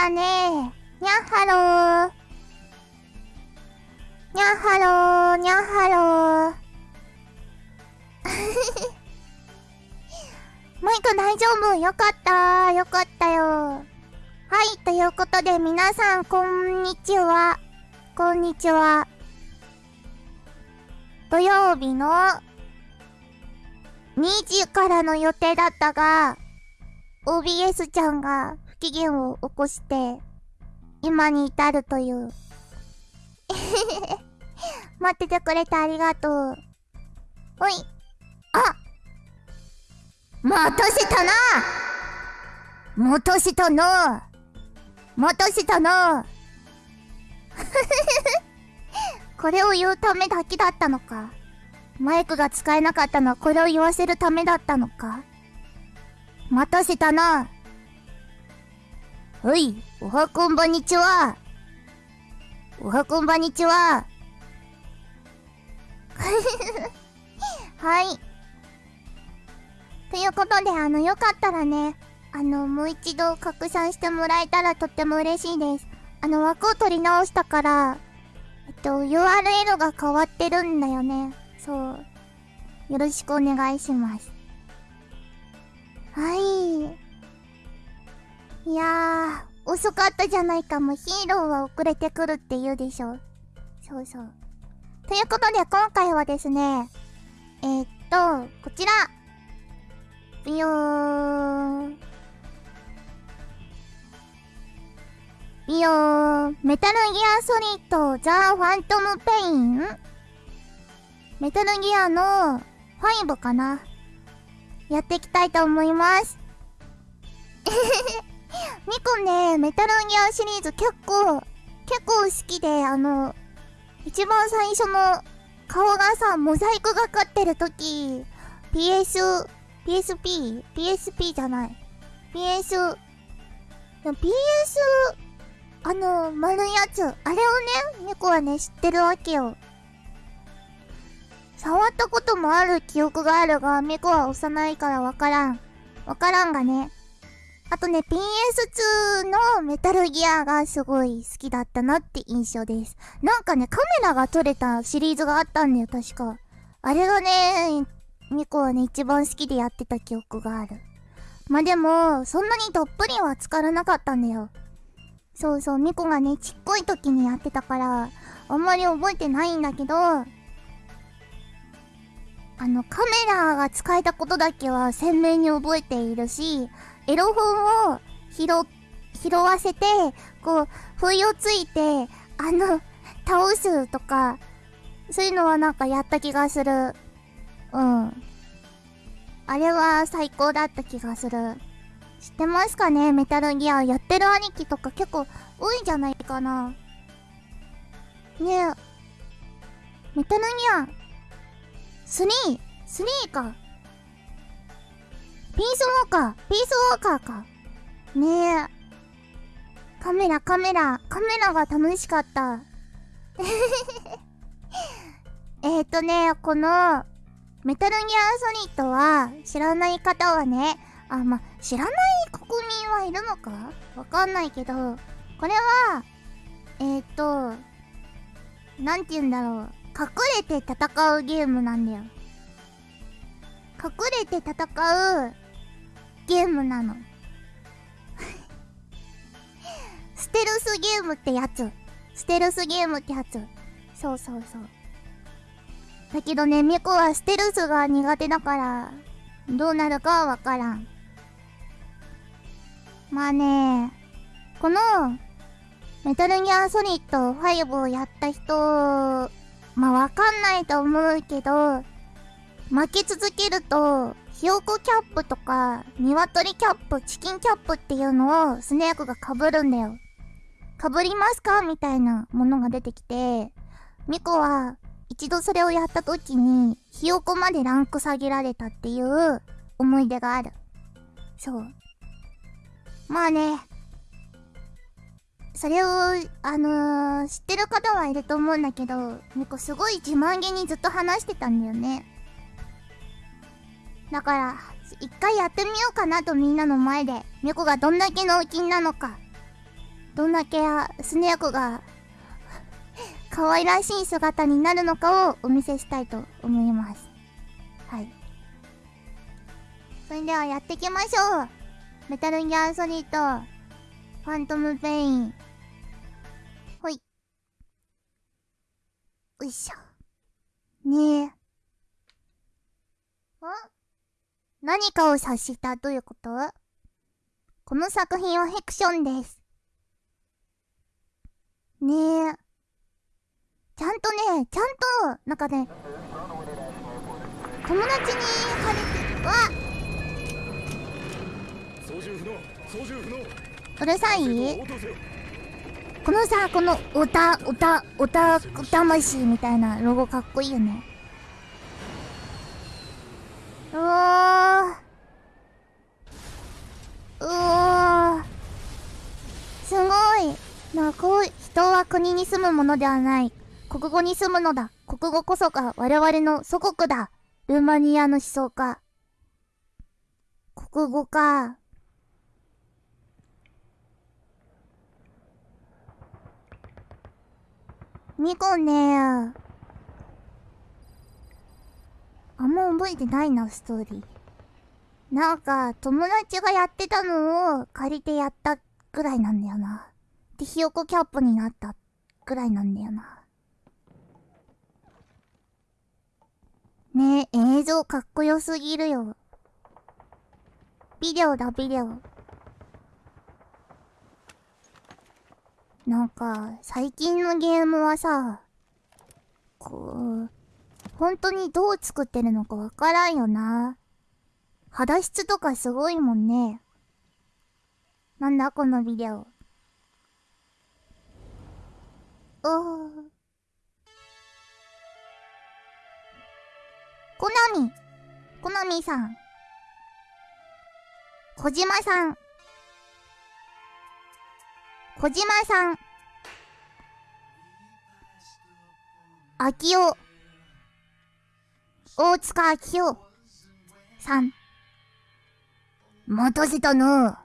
だね。にゃっはろー。にゃっはろー、にゃっはろー。マイク大丈夫よかったよかったよ。はい、ということで皆さん、こんにちは。こんにちは。土曜日の2時からの予定だったが、OBS ちゃんが機嫌を起こして、今に至るという。待っててくれてありがとう。ほい。あ待たせたな待たせたな待たせたな これを言うためだけだったのかマイクが使えなかったのはこれを言わせるためだったのか待たせたな。はい、おはこんばんにちは。おはこんばんにちは。はい。ということで、あの、よかったらね、あの、もう一度拡散してもらえたらとっても嬉しいです。あの、枠を取り直したから、えっと、URL が変わってるんだよね。そう。よろしくお願いします。はい。いやー、遅かったじゃないかも。ヒーローは遅れてくるって言うでしょ。そうそう。ということで、今回はですね、えー、っと、こちら。ビヨーン。ビヨーン。メタルギアソリッドザ・ファントム・ペインメタルギアの5かな。やっていきたいと思います。えへへミコね、メタルギアシリーズ結構、結構好きで、あの、一番最初の顔がさ、モザイクがかってるとき、PS、PSP、PSP じゃない。PS、PS、あの、丸いやつ、あれをね、ミコはね、知ってるわけよ。触ったこともある記憶があるが、ミコは幼いからわからん。わからんがね。あとね、PS2 のメタルギアがすごい好きだったなって印象です。なんかね、カメラが撮れたシリーズがあったんだよ、確か。あれがね、ミコはね、一番好きでやってた記憶がある。まあ、でも、そんなにどっぷりは浸からなかったんだよ。そうそう、ミコがね、ちっこい時にやってたから、あんまり覚えてないんだけど、あの、カメラが使えたことだけは鮮明に覚えているし、エロ本を拾、拾わせて、こう、不意をついて、あの、倒すとか、そういうのはなんかやった気がする。うん。あれは最高だった気がする。知ってますかね？メタルギア。やってる兄貴とか結構多いんじゃないかな。ねえ。メタルギア、スリースリーか。ピースウォーカーピースウォーカーか。ねえ。カメラ、カメラ、カメラが楽しかった。えっとね、この、メタルギアソリッドは、知らない方はね、あ、ま、知らない国民はいるのか？わかんないけど、これは、えっ、ー、と、なんて言うんだろう。隠れて戦うゲームなんだよ。隠れて戦うゲームなの。ステルスゲームってやつ。ステルスゲームってやつ。そうそうそう。だけどね、ミコはステルスが苦手だから、どうなるかはわからん。まあね、この、メタルギアソリッド5をやった人まあわかんないと思うけど、負け続けると、ひよこキャップとか、鶏キャップ、チキンキャップっていうのをスネークが被るんだよ。被りますか？みたいなものが出てきて、ミコは一度それをやった時に、ひよこまでランク下げられたっていう思い出がある。そう。まあね、それを、あのー、知ってる方はいると思うんだけど、ミコすごい自慢げにずっと話してたんだよね。だから、一回やってみようかなとみんなの前で猫がどんだけ脳筋なのかどんだけスネ夫が 可愛らしい姿になるのかをお見せしたいと思います。はい。それではやっていきましょう。メタルギアソリッドファントムペイン。ほい。よいしょ。ねえ。何かを察した？ということ？この作品はフィクションです。ねえ。ちゃんとね、ちゃんと、なんかね、友達に借りて、わ操縦不能操縦不能うるさいこのさ、この、おた、おた、おた、魂みたいなロゴかっこいいよね。うわうわすごい。なこう人は国に住むものではない。国語に住むのだ。国語こそが我々の祖国だ。ルーマニアの思想家。国語かミコねあんま覚えてないな、ストーリー。なんか、友達がやってたのを借りてやったぐらいなんだよな。で、ひよこキャップになったぐらいなんだよな。ねえ、映像かっこよすぎるよ。ビデオだ、ビデオ。なんか、最近のゲームはさ、こう、本当にどう作ってるのかわからんよな。肌質とかすごいもんね。なんだこのビデオ。おー。コナミ。コナミさん。小島さん。小島さん。秋代。大塚明夫さん。待たせたの。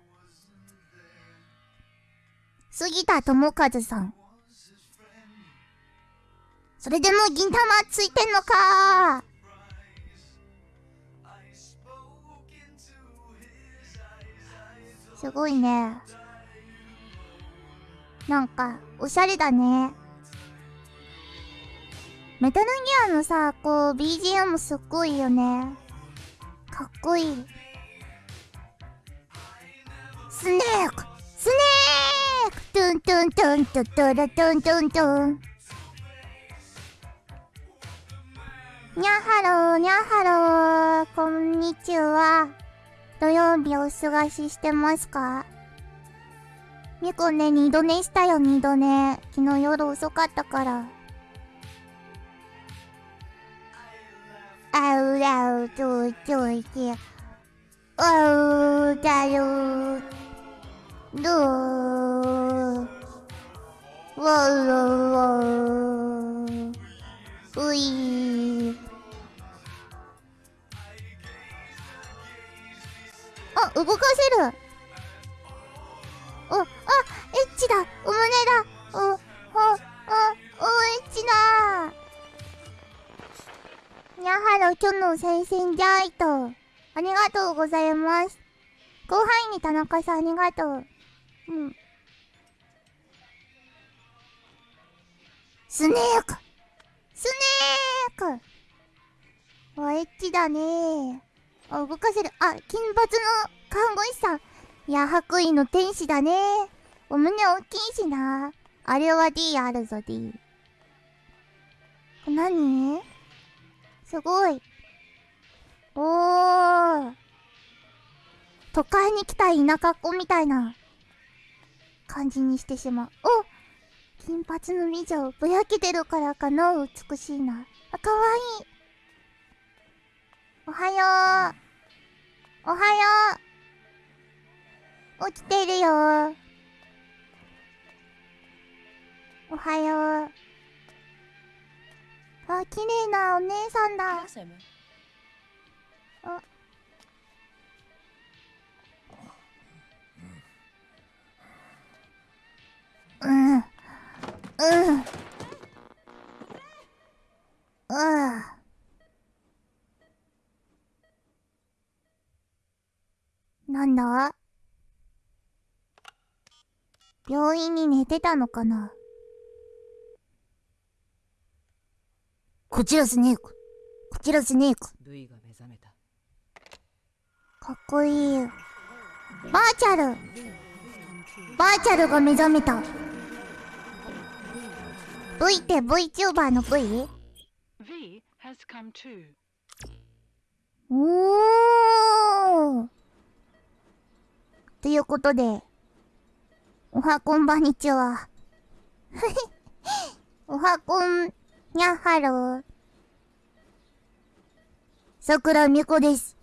杉田智和さん。それでも銀玉ついてんのかすごいね。なんか、おしゃれだね。メタルギアのさ、こう、BGM すっごいよね。かっこいい。スネークスネークトゥントゥントゥントゥトゥラトゥントゥントゥン。にゃはろー、にゃはろー、こんにちは。土曜日お過ごししてますか？みこね、二度寝したよ、二度寝。昨日夜遅かったから。あうらうとといて、あうだよ、どう、先生じゃいと。ありがとうございます。後輩に田中さんありがとう。うん。スネークスネークおエッチだねあ、動かせる。あ、金髪の看護師さん。いや、白衣の天使だねお胸大きいしな。あれは D あるぞ、D。何？すごい。おー。都会に来た田舎っ子みたいな感じにしてしまう。お金髪の美女、ぼやけてるからかな美しいな。あ、かわいい。おはよう。おはよう。起きてるよおはよう。あ、綺麗なお姉さんだ。あ。うん。うん。うん。なんだ？病院に寝てたのかな？こちらスネーク。こちらスネーク。ルイが目覚めた。かっこいい。バーチャルバーチャルが目覚めた。V って VTuber の V? V has come too. おーということで、おはこんばんにちは。おはこん、にゃはろー。さくらみこです。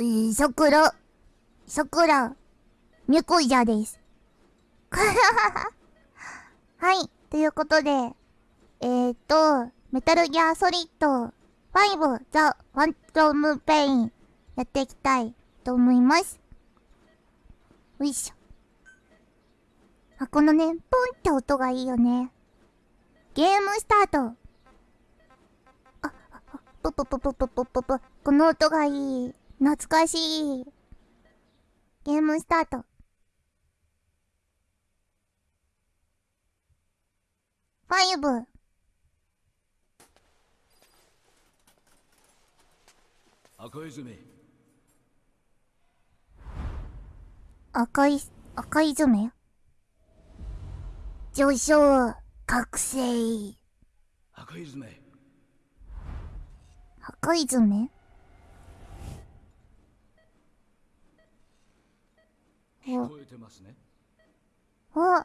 えー、さくら、さくら、みこじゃです。はい、ということで、えーと、メタルギアソリッド5ザ・ファントム・ペインやっていきたいと思います。よいしょ。あ、このね、ポンって音がいいよね。ゲームスタート。あ、あ、あぷぷぷぷぷぷぷぷ。この音がいい。懐かしい。ゲームスタート。ファイブ。赤泉赤い、赤い爪上昇、覚醒。赤泉赤い聞こえてますねお、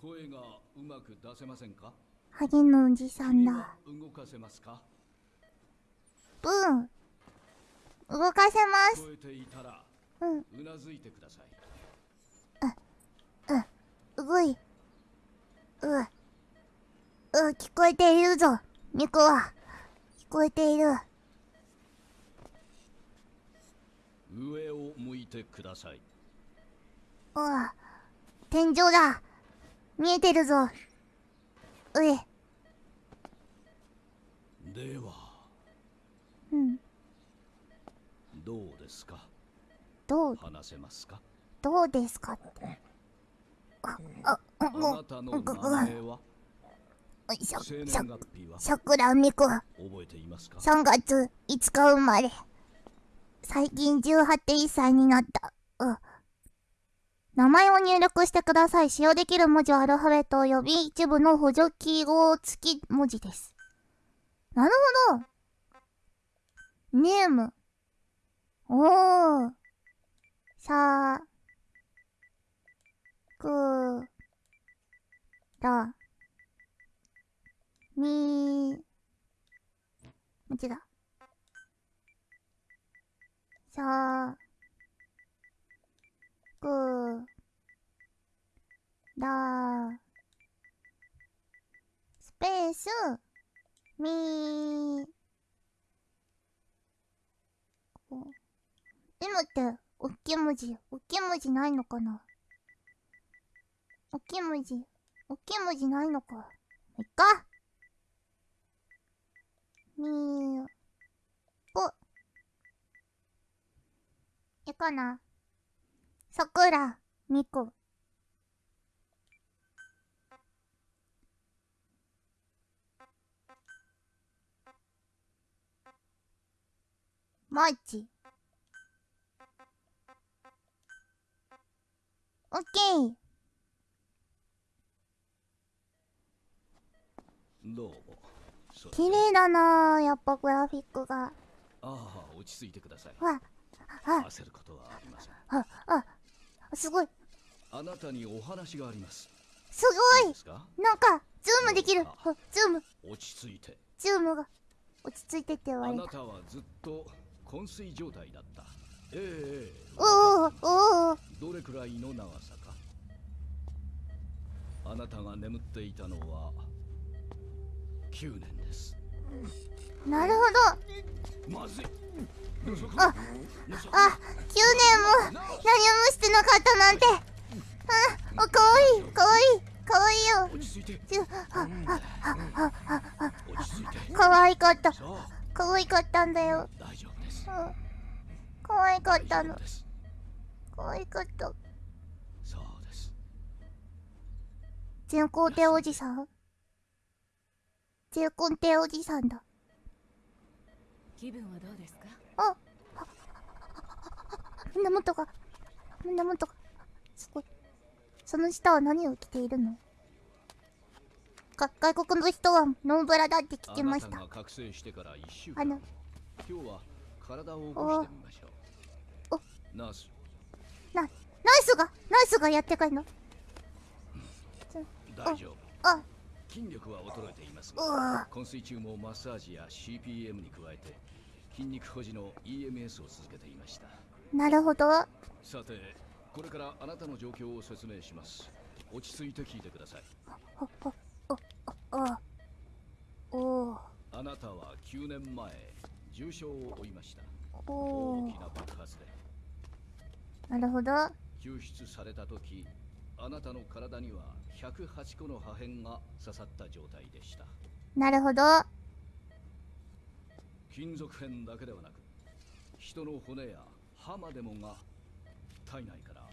声がうまく出せませんか？ハゲのおじさんだ。動かせますか？ブーン。動かせます。聞こえていたらうん、うなずいてください動い。う、う、聞こえているぞ。ミコは。聞こえている。上を向いてくださいうん。天井だ。見えてるぞ。うえ。ではうん。どうですか？どう、話せますか？どうですかって。あ、あ、あなたの名前は？しゃ、生しゃ年、月日は？さくらみこ。覚えていますか？3月5日生まれ。最近18.1歳になった。う。名前を入力してください。使用できる文字はアルファベット及び一部の補助記号付き文字です。なるほど。ネーム。おー。さーくら。み文字だ。さくらスペースみこう M っておっきい文字おっきい文字ないのかな？おっきい文字おっきい文字ないのか。いっか。みーこいいかな。さくらみこ。マーチオッケー。どうも。綺麗だなあやっぱグラフィックが。ああ落ち着いてください。わあ焦ることはありません。ああすごい。あなたにお話があります。すごい。なんかズームできる。ああズーム。落ち着いて。ズームが落ち着いてって言わあれた。なたはずっと昏睡状態だった。ええええ。おおおおどれくらいの長さか？あなたが眠っていたのは9年です。なるほど。まずいああ9年も何もしてなかったなんて。あかわいいかわいいかわいいよ。かわいかったかわいかったんだよ大丈夫ですうん可愛かったの大丈夫です可愛かった全皇帝おじさん全皇帝おじさんだ気分はどうですかあ胸元が胸元がすごい。その下は何を着ているの？か外国の人はノーブラだって聞きました。あなたが覚醒してから1週あの間今日は体を起こしてみましょおうナース。なナイスがナイスがやってくるの？大丈夫。あ筋力は衰えていますが昏睡中もマッサージや CPM に加えて筋肉保持の EMS を続けていました。なるほど。さてこれからあなたの状況を説明します。落ち着いて聞いてください。おおあなたは9年前重傷を負いました。お大きな爆発で。なるほど。救出された時あなたの体には108個の破片が刺さった状態でした。なるほど金属片だけではなく人の骨や歯までもが体内から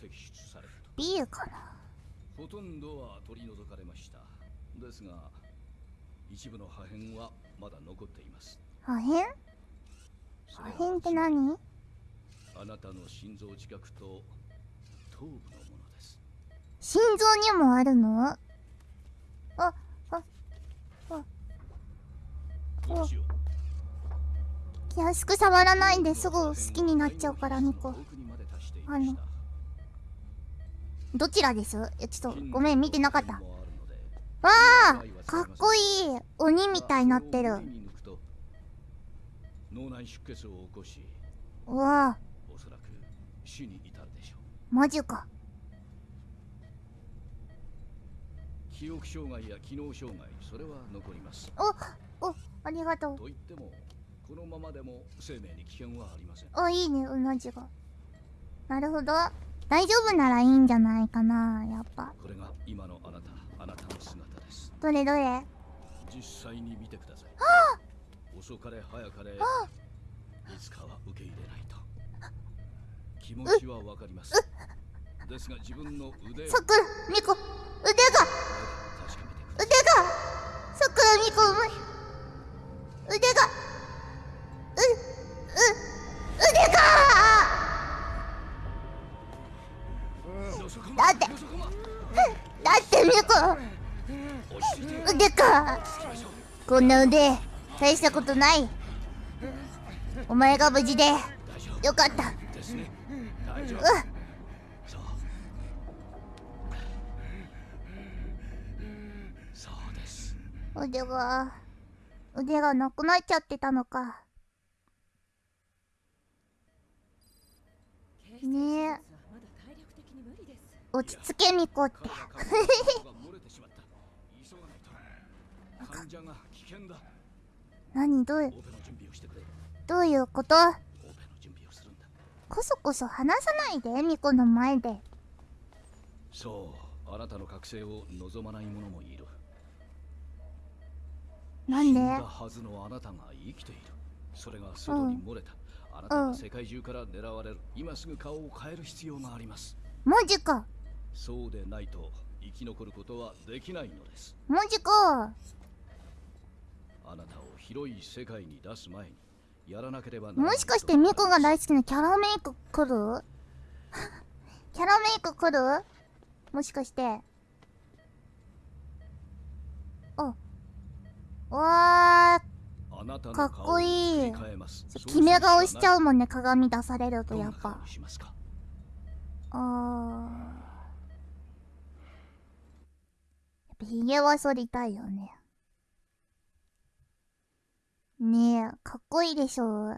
摘出されたビールかな？とほとんどは取り除かれました。ですが一部の破片はまだ残っています。破片？破片って何？あなたの心臓近くと頭部のものです。心臓にもあるの？ああ。どうしよう気安く触らないですぐ好きになっちゃうからミコ奥にまで達していましたどちらです？いやちょっとごめん見てなかった。わわあかっこいい鬼みたいになってる。脳内出血を起こしうわおそらく死に至るでしょマジか。う記憶障害や機能障害それは残ります。おおありがとう。と言ってもこのままでも生命に危険はありません。あいいねうなじが。なるほど。大丈夫ならいいんじゃないかなやっぱ。これが今のあなたあなたの姿です。どれどれ？実際に見てください。遅かれ早かれいつかは受け入れないと。気持ちはわかります。ですが自分の腕をさくらみこ腕が！腕が！さくらみこうまいこんな腕大したことない。お前が無事でよかった。うわそうです腕が腕がなくなっちゃってたのか。ねえ。落ち着けみこって。何？どう？いうオペの準備をしてくれ。どういうこと？こそこそ話さないでミコの前で。そうあなたの覚醒を望まない者もいる。なんで？死んだはずのあなたが生きている。それが外に漏れた、あなたは世界中から狙われる。今すぐ顔を変える必要があります。マジか。そうでないと生き残ることはできないのです。マジか広い世界に出す前にやらなければもしかしてミコが大好きなキャラメイク来る？キャラメイク来る？もしかして。あわかっこいい。決め顔しちゃううもんね鏡出されるとやっぱ。あー。やっぱひげは剃りたいよねねえかっこいいでしょ。お